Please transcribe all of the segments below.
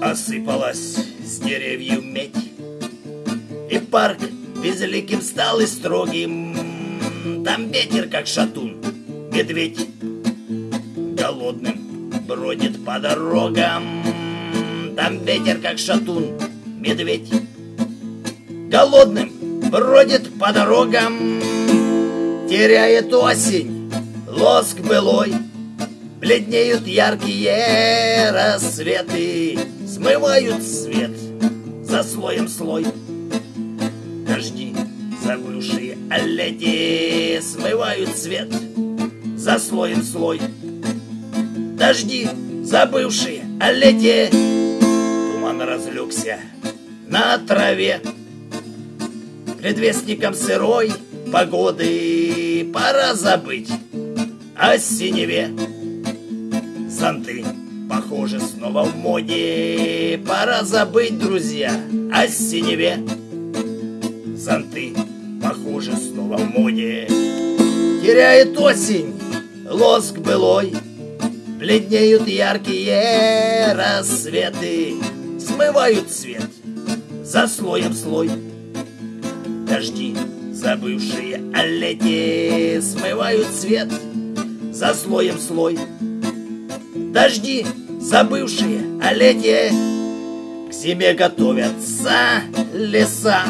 Осыпалась с деревьев медь, И парк безликим стал и строгим. Там ветер, как шатун, медведь Голодным бродит по дорогам. Там ветер, как шатун, медведь Голодным бродит по дорогам Теряет осень лоск былой. Бледнеют яркие рассветы Смывают свет за слоем слой. Дожди, забывшие о лете Смывают свет за слоем слой. Дожди, забывшие о лете Туман разлегся на траве. Предвестником сырой погоды Пора забыть о синеве. Зонты, похоже, снова в моде. Пора забыть, друзья, о синеве. Зонты, похоже, снова в моде. Теряет осень лоск былой. Бледнеют яркие рассветы. Смывают свет за слоем слой. Дожди, забывшие о лете Смывают свет за слоем слой. Дожди, забывшие о лете К зиме готовятся леса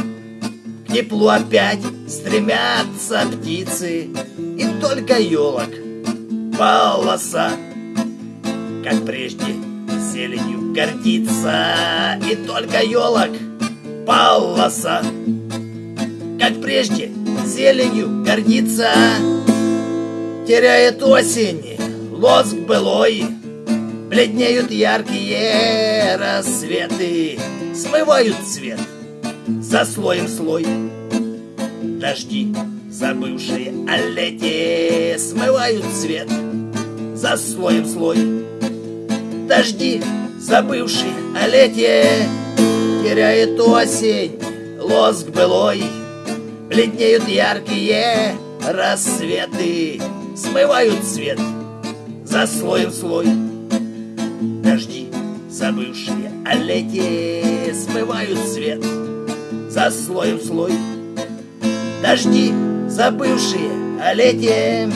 К теплу опять стремятся птицы И только елок полоса Как прежде зеленью гордится И только елок полоса Как прежде зеленью гордится Теряет осень. Лоск былой Бледнеют яркие рассветы Смывают цвет за слоем слой. Дожди, забывшие о лете Смывают цвет за слоем слой. Дожди, забывшие о лете Теряет осень. Лоск былой Бледнеют яркие рассветы Смывают цвет за слоем слой. Дожди, забывшие о лете Смывают цвет за слоем слой. Дожди, забывшие о лете